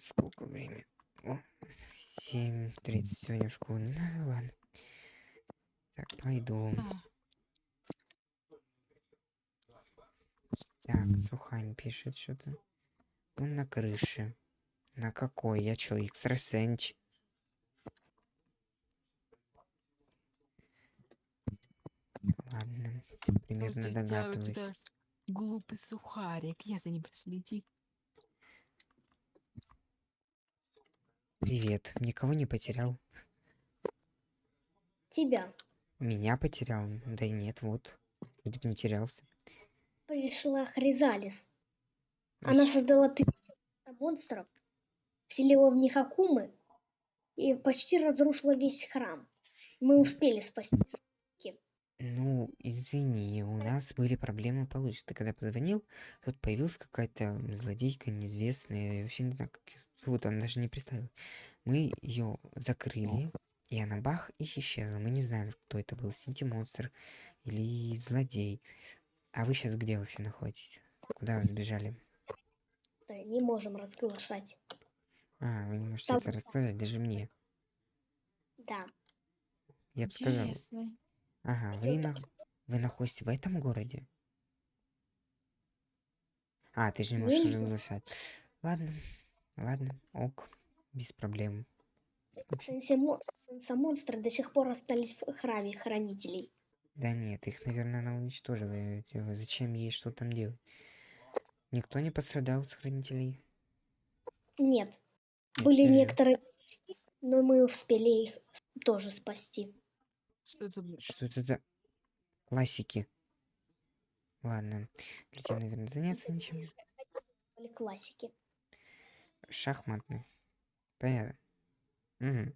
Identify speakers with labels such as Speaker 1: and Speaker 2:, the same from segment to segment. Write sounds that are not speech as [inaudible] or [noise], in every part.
Speaker 1: Сколько времени? О, 7.30 сегодня в школу не надо, ладно. Так, пойду. Так, Сухань пишет что-то. Он на крыше. На какой? Я чё, экстрасенч? Ладно, примерно догадываюсь.
Speaker 2: глупый сухарик. Я за ним проследи.
Speaker 1: Привет, никого не потерял.
Speaker 3: Тебя.
Speaker 1: Меня потерял? Да и нет, вот. Вроде бы не терялся.
Speaker 3: Пришла Хризалис.
Speaker 1: А
Speaker 3: Она
Speaker 1: с-
Speaker 3: создала тысячу монстров, вселила в них акумы и почти разрушила весь храм. Мы успели спасти.
Speaker 1: Ну, извини, у нас были проблемы получше. Ты когда позвонил, тут появилась какая-то злодейка неизвестная. Я вообще не знаю, как зовут, она даже не представила. Мы ее закрыли, и она бах и исчезла. Мы не знаем, кто это был, Синти-монстр или злодей. А вы сейчас где вообще находитесь? Куда вы сбежали?
Speaker 3: Да, Не можем разглашать.
Speaker 1: А, вы не можете
Speaker 3: Там-
Speaker 1: это рассказать даже мне.
Speaker 3: Да.
Speaker 1: Я бы сказал. Ага, вы, на... вы находитесь в этом городе? А, ты же не можешь разглашать. Ладно, ладно, ок, без проблем. Вообще,
Speaker 3: Сенса-монстры до сих пор остались в храме хранителей.
Speaker 1: да нет, их, наверное, она уничтожила. типа, Зачем ей что там делать? Никто не пострадал с хранителей?
Speaker 3: Нет.
Speaker 1: Нет,
Speaker 3: Были
Speaker 1: же.
Speaker 3: некоторые, но мы успели их тоже спасти.
Speaker 2: Что это?
Speaker 1: Что это за классики? Ладно, придем, наверное, заняться ничем.
Speaker 3: Были классики.
Speaker 1: Шахматный. Понятно. Мгм.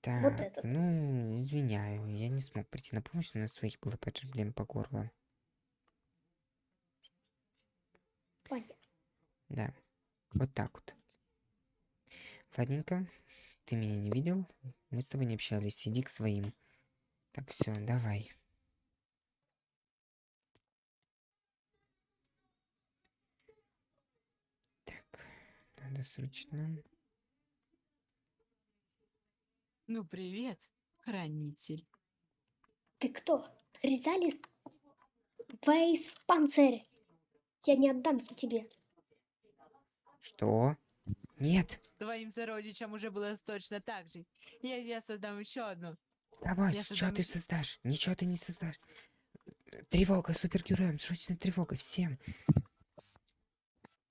Speaker 1: Так,
Speaker 3: Вот это.
Speaker 1: ну, извиняю, я не смог прийти на помощь, у нас своих было проблем по горло.
Speaker 3: Понятно.
Speaker 1: Да, вот так вот. Ладненько, ты меня не видел, мы с тобой не общались, иди к своим. Так, все, давай. Так, надо срочно.
Speaker 2: Ну, привет, хранитель.
Speaker 3: Ты кто? Хризалис? Вейс Панцирь! Я не отдамся тебе.
Speaker 1: Что? Нет,
Speaker 2: С твоим сородичем уже было точно так же. Я, я создам еще одну.
Speaker 1: давай,
Speaker 2: Я
Speaker 1: что
Speaker 2: создам
Speaker 1: ты
Speaker 2: ещё-
Speaker 1: создашь? Ничего ты не создашь. Тревога супергероям, срочно тревога всем.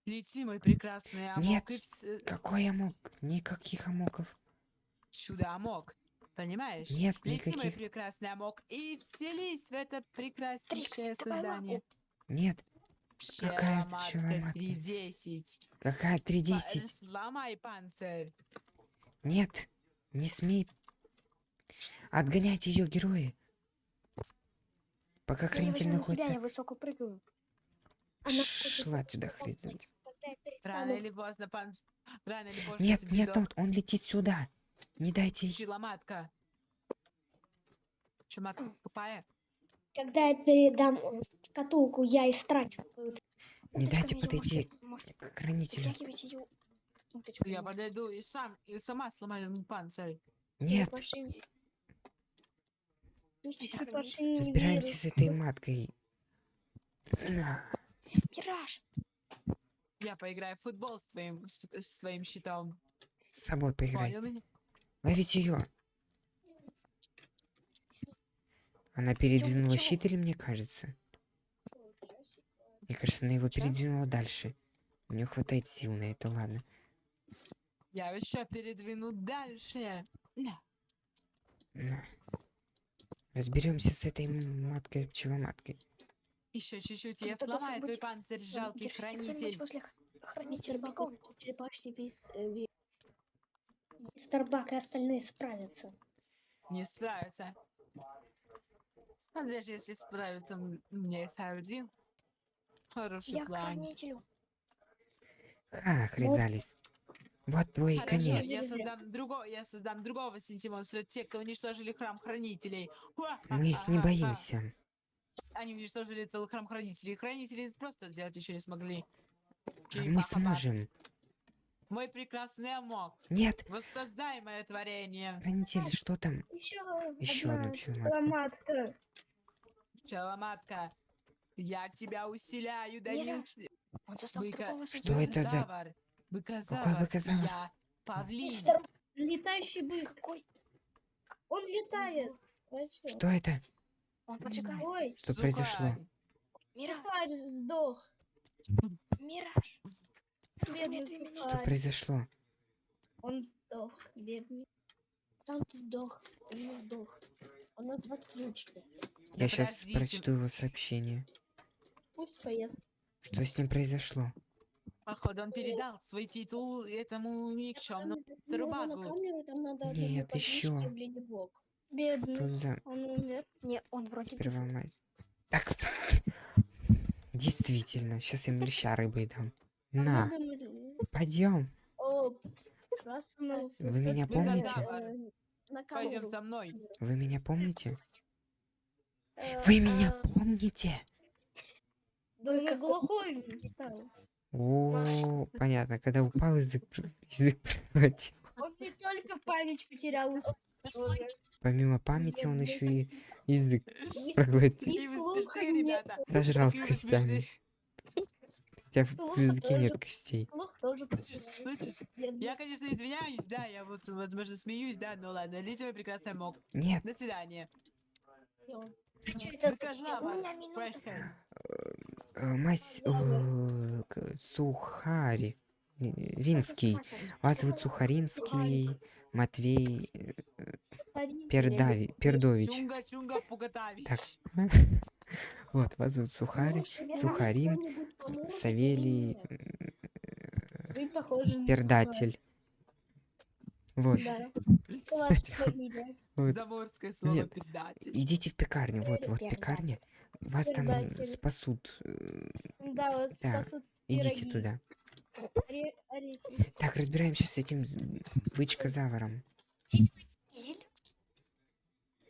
Speaker 2: Лети, мой прекрасный амок,
Speaker 1: Нет,
Speaker 2: и вс-
Speaker 1: Какой амок? Никаких амоков.
Speaker 2: чудо амок. Понимаешь?
Speaker 1: Нет,
Speaker 2: Лети, мой
Speaker 1: никаких.
Speaker 2: прекрасный амок, и вселись в это прекраснейшее создание.
Speaker 1: Нет, Какая
Speaker 2: Пчеломатка
Speaker 1: пчеломатка?
Speaker 2: 310.
Speaker 1: какая
Speaker 2: Па-
Speaker 1: 3.10?
Speaker 2: Сломай панцирь.
Speaker 1: Нет, не смей. Отгоняйте ее, герои. Пока хранитель
Speaker 4: возьму на себя, я
Speaker 1: находится...
Speaker 4: высоко прыгаю.
Speaker 3: Она
Speaker 1: Шла сюда, хранитель.
Speaker 2: Рано
Speaker 3: перестану-
Speaker 2: или поздно, пан... Рано или поздно
Speaker 1: Нет, нет,
Speaker 2: дедок-
Speaker 1: он, он летит сюда. Не дайте ей...
Speaker 2: Пчеломатка. Пчеломатка тупая.
Speaker 3: Когда я передам шкатулку, я истрачу
Speaker 1: Не дайте подойти к хранителю.
Speaker 2: Я подойду и сам, и сама сломаю ему панцирь.
Speaker 1: Нет, разбираемся с этой маткой. На.
Speaker 4: Тираж.
Speaker 2: Я поиграю в футбол с твоим, с, с твоим щитом.
Speaker 1: С собой поиграй.
Speaker 2: Понял меня?
Speaker 1: Ловите ее. Она передвинула щит или мне кажется? Мне кажется, она его
Speaker 4: Чё?
Speaker 1: передвинула дальше. У нее хватает сил на это, ладно.
Speaker 2: Я еще передвину дальше. На.
Speaker 1: Разберемся с этой маткой, пчеломаткой.
Speaker 2: Еще чуть-чуть, и я сломаю твой панцирь, жалкий
Speaker 4: Держите
Speaker 2: хранитель.
Speaker 4: возле х- хранителя богов.
Speaker 5: Черепашки весь э, ве-
Speaker 3: Мистер Бак и остальные справятся.
Speaker 2: Не справится. А даже если справится, м, у меня есть один хороший
Speaker 4: Я к
Speaker 2: план.
Speaker 4: хранителю.
Speaker 1: Ха, хризались. Вот твой
Speaker 2: Хорошо,
Speaker 1: конец.
Speaker 2: я создам другого, я создам другого синтимонстра, те, кто уничтожили храм хранителей.
Speaker 1: Мы их не боимся.
Speaker 2: Они уничтожили целый храм хранителей. Хранители просто сделать еще не смогли.
Speaker 1: А мы сможем.
Speaker 2: Мой прекрасный Амок,
Speaker 1: Нет,
Speaker 2: воссоздай мое творение.
Speaker 1: хранитель, что там?
Speaker 3: Еще,
Speaker 1: Еще одну пчеломатку.
Speaker 3: ломатка.
Speaker 2: Пчеломатка, я тебя усиляю.
Speaker 4: Он застал
Speaker 2: Быка-
Speaker 1: Что это за-
Speaker 2: Быкозавр. Быкозавр.
Speaker 1: быкозавр?
Speaker 2: Я павлин.
Speaker 3: Летающий бык.
Speaker 4: Какой?
Speaker 3: Он летает.
Speaker 1: Что это?
Speaker 4: Он поджигает.
Speaker 3: Ой,
Speaker 1: Что произошло?
Speaker 2: Сухарь
Speaker 3: сдох.
Speaker 4: Мираж. Мне
Speaker 3: Бедный
Speaker 4: минуты.
Speaker 1: Что произошло?
Speaker 3: Он сдох, бедный.
Speaker 5: Сам ты сдох. Он сдох. Он нас подключили.
Speaker 1: Я сейчас
Speaker 2: подождите.
Speaker 1: прочту его сообщение.
Speaker 3: Пусть поест.
Speaker 1: Что с ним произошло?
Speaker 2: Походу, он передал свой титул этому никчемному.
Speaker 5: Одному
Speaker 1: Нет,
Speaker 5: подключить
Speaker 1: Что
Speaker 3: Бедный.
Speaker 1: за
Speaker 3: Он умер.
Speaker 4: Не, он вроде
Speaker 1: сперва
Speaker 4: дышит.
Speaker 1: мать? Так, действительно, сейчас им леща рыбой дам.
Speaker 3: А
Speaker 1: На, пойдем.
Speaker 3: Проснулся.
Speaker 1: Вы меня помните?
Speaker 5: Э,
Speaker 2: Пойдем со мной.
Speaker 1: Вы меня помните?
Speaker 3: Э,
Speaker 1: Вы меня помните?
Speaker 3: Да он глухой стал.
Speaker 1: О, понятно, когда упал язык, язык [laughs] проглотил.
Speaker 3: Он не только память потерял,
Speaker 1: Помимо памяти он еще и язык [laughs] проглотил. Сожрал с костями. Хотя в языке нет костей.
Speaker 2: Слышишь. Я, конечно, извиняюсь, да, я вот, возможно, смеюсь, да, но ладно, леди мой прекрасный мог.
Speaker 1: Нет,
Speaker 2: До свидания. Прощай.
Speaker 1: э, мась... э, Сухари. Э,
Speaker 4: ума
Speaker 1: Вас зовут Сухаринский Матвей э. Пердави... Пердович. Так. [laughs] Вот, вас зовут
Speaker 5: мне
Speaker 1: Сухарин, Савелий,
Speaker 3: на
Speaker 1: Пердатель. Вот. [laughs]
Speaker 2: Заморское слово.
Speaker 1: Идите в пекарню, вот, вот пекарня. Вас там спасут. э,
Speaker 3: Да, вот спасут
Speaker 1: Идите туда. Так, разбираемся с этим бычкозавром.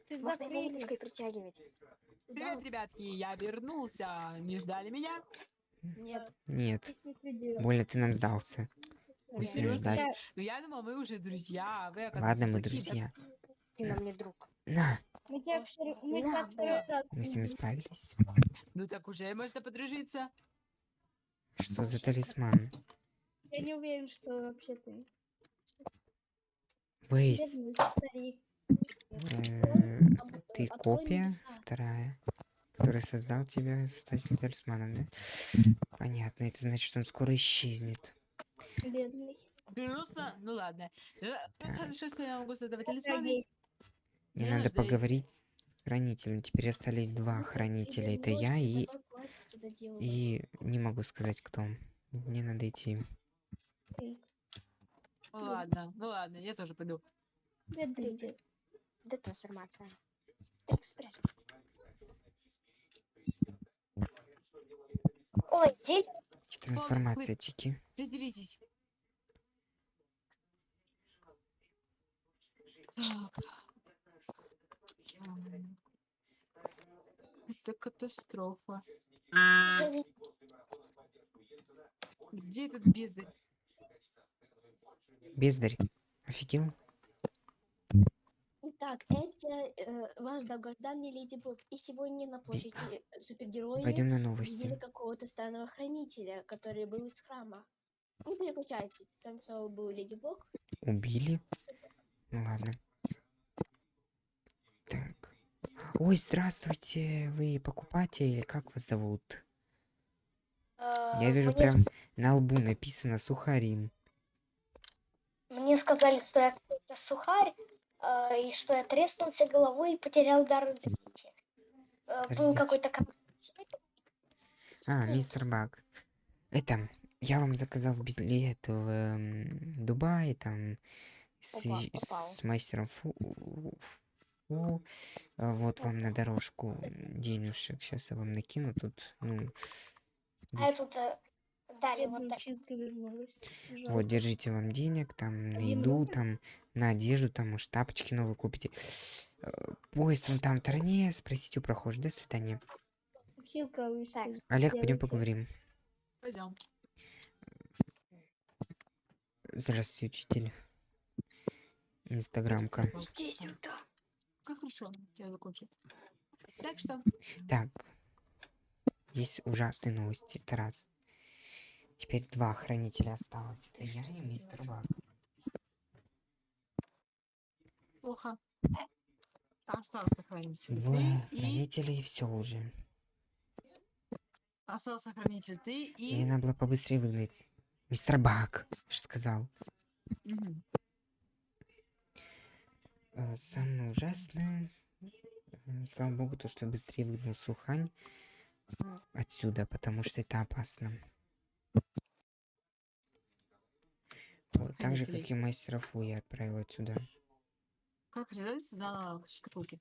Speaker 4: Можно его
Speaker 3: закрыли.
Speaker 4: удочкой притягивать.
Speaker 2: Привет, ребятки, я вернулся. Не ждали меня?
Speaker 5: Нет.
Speaker 1: Нет, больно ты нам сдался.
Speaker 2: Вы
Speaker 1: Пусть не.
Speaker 3: Я-
Speaker 2: Ну, я думал, мы уже друзья, а вы,
Speaker 1: Ладно, мы друзья.
Speaker 4: Ты нам не друг.
Speaker 1: На,
Speaker 3: Мы тебя мы
Speaker 1: мы с
Speaker 3: видим.
Speaker 1: справились.
Speaker 2: Ну так уже можно подружиться.
Speaker 1: Что за талисман?
Speaker 3: Я не уверен, что вообще ты.
Speaker 1: Вейс, э, ты копия вторая, который создал тебя создатель талисманов, да? Понятно, это значит, что он скоро исчезнет.
Speaker 3: Бедный.
Speaker 2: Грустно? Ну ладно. Э, Как хорошо, что я могу создавать талисманы.
Speaker 1: Мне
Speaker 2: Не
Speaker 1: надо поговорить с хранителем. Теперь остались два
Speaker 5: Ну,
Speaker 1: хранителя. Это я и... И не могу сказать, кто. Мне надо идти.
Speaker 2: Ну ладно, ну ладно, я тоже пойду.
Speaker 4: Где трансформация? Так, спрячь.
Speaker 3: Ой, дед.
Speaker 1: Трансформация тики.
Speaker 2: Разделитесь. Так. Это катастрофа. Где этот бездарь?
Speaker 1: Бездарь. Офигел?
Speaker 5: Итак, это э, ваш долгожданный Леди Блок. И сегодня на площади э, супергерои
Speaker 1: Пойдем на
Speaker 5: видели какого-то странного хранителя, который был из храма. Не переключайтесь, сам собой был Леди Блок.
Speaker 1: Убили? Ну ладно. Так. Ой, здравствуйте. Вы покупатель? Как вас зовут? Я вижу прям на лбу написано Сухарин.
Speaker 3: Мне сказали, что я какой-то сухарь, а, и что я треснулся головой и потерял дар речи. А, Был какой-то
Speaker 1: А, мистер Баг. Это, я вам заказал билет в эм, Дубай, там, с,
Speaker 4: Опа, попал.
Speaker 1: с мастером Фу. Фу. А Вот вам на дорожку денежек. Сейчас я вам накину тут, ну,
Speaker 3: А
Speaker 1: дес-
Speaker 3: тут дали вот так.
Speaker 1: Вот, держите вам денег, там, на еду, там, на одежду, там, может, тапочки новые купите. Э, Поезд вон там в стороне, спросите у прохожих. До свидания. Олег, пойдем поговорим.
Speaker 2: Пойдем.
Speaker 1: Здравствуйте, учитель. Инстаграмка.
Speaker 4: Иди сюда.
Speaker 2: Как хорошо, я закончил. Так что,
Speaker 1: Так. Есть ужасные новости. Это раз. Теперь два хранителя осталось. Это я и мистер Бак.
Speaker 2: плохо. Остался хранитель
Speaker 1: Двое
Speaker 2: ты и...
Speaker 1: хранителей и все уже.
Speaker 2: Остался хранитель ты
Speaker 1: Мне
Speaker 2: и...
Speaker 1: надо было побыстрее выгнать. Мистер Бак, же сказал.
Speaker 2: Мгм.
Speaker 1: Э, Самое ужасное, м, слава богу, то, что я быстрее выгнал Сухань отсюда, потому что это опасно. Вот, так же, как и мастера Фу я отправил отсюда.
Speaker 2: Как Резалис узнала шкатулки?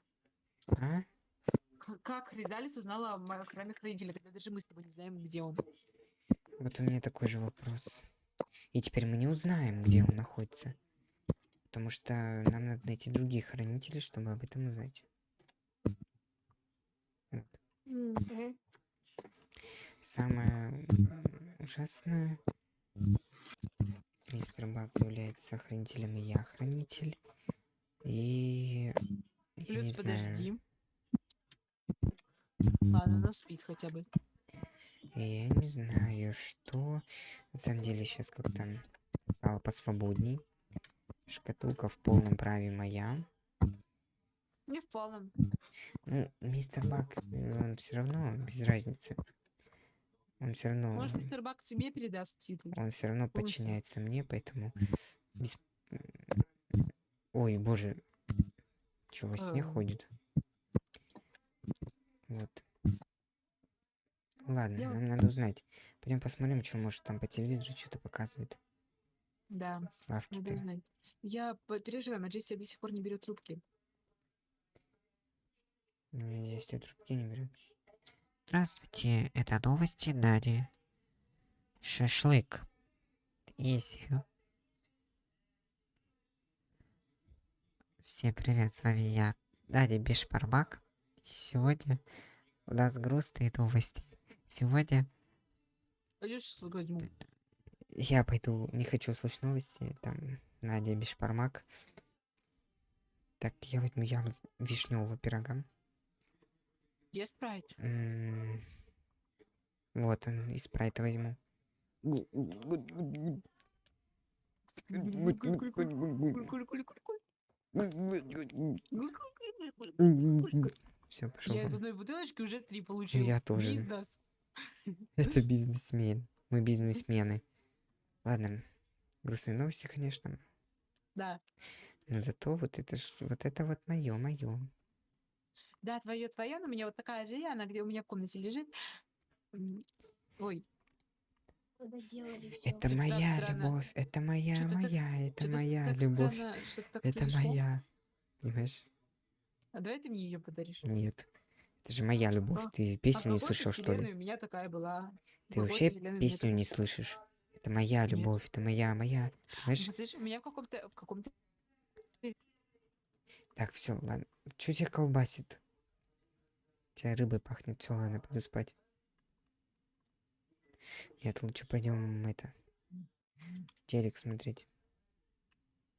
Speaker 1: А?
Speaker 2: К- Как Резалис узнала о храме хранителя, когда даже мы с тобой не знаем, где он?
Speaker 1: Вот у меня такой же вопрос. И теперь мы не узнаем, где он находится. Потому что нам надо найти других хранителей, чтобы об этом узнать. Вот. Самое ужасное. Мистер Бак является хранителем, и я хранитель. И... Я
Speaker 2: Плюс подожди.
Speaker 1: знаю.
Speaker 2: Ладно, она спит хотя бы.
Speaker 1: И я не знаю, что... На самом деле сейчас как-то стало посвободней. Шкатулка в полном праве моя.
Speaker 2: Не в полном.
Speaker 1: Ну, мистер Бак, он все равно без разницы. Он все равно...
Speaker 2: Может, мистер Бак тебе передаст титул?
Speaker 1: Он все равно
Speaker 2: Полностью.
Speaker 1: подчиняется мне, поэтому... без- Ой, боже. Чего во сне
Speaker 2: Эм.
Speaker 1: ходит? Вот. Ладно,
Speaker 2: Я-
Speaker 1: нам надо узнать. Пойдем посмотрим, что может там по телевизору что-то показывает.
Speaker 2: Да, надо
Speaker 1: Славки-то.
Speaker 2: узнать. Я переживаю, а Джесси до сих пор не берет трубки.
Speaker 1: Здесь трубки не берет. Здравствуйте, это новости Нади. Шашлык. Изи. Всем привет, с вами я, Надя Бешпарбак. И сегодня у нас грустные новости. Сегодня
Speaker 2: Пойдешь шашлык возьму?
Speaker 1: я пойду, не хочу слушать новости, там Надя Бешпармак. Так, я возьму я вишневого пирога.
Speaker 2: Где спрайт?
Speaker 1: М, Вот он, и спрайта возьму. Все, пошел.
Speaker 2: Я из одной бутылочки уже три получил.
Speaker 1: Я тоже.
Speaker 2: Бизнес.
Speaker 1: Это бизнесмен. Мы бизнесмены. Ладно, грустные новости, конечно.
Speaker 2: Да.
Speaker 1: Но зато вот это ж, вот это вот мое, мое.
Speaker 2: Да, твое, твое, но у меня вот такая же я, она где у меня в комнате лежит. Ой,
Speaker 5: Когда делали все.
Speaker 1: Это
Speaker 2: так
Speaker 1: моя
Speaker 2: странно.
Speaker 1: любовь, это моя,
Speaker 2: Чё-то так-
Speaker 1: моя, это
Speaker 2: что-то
Speaker 1: моя
Speaker 2: так
Speaker 1: любовь,
Speaker 2: странно,
Speaker 1: это
Speaker 2: произошло.
Speaker 1: моя. Понимаешь?
Speaker 2: А давай ты мне ее подаришь.
Speaker 1: Нет. Это же моя любовь.
Speaker 2: А-
Speaker 1: Ты
Speaker 2: А
Speaker 1: песню не
Speaker 2: какой-то
Speaker 1: слышал, что ли?
Speaker 2: у меня такая была.
Speaker 1: Ты вообще песню не слышишь. Это моя любовь, это моя, моя.
Speaker 2: Ну,
Speaker 1: Понимаешь?
Speaker 2: послушай, у меня в каком-то в каком-то
Speaker 1: Так, все, ладно. Чё тебя колбасит? Тебя рыбой пахнет. Все, ладно, пойду спать. Нет, лучше пойдем это. Телек смотреть.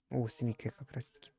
Speaker 1: О, с Викой как раз таки.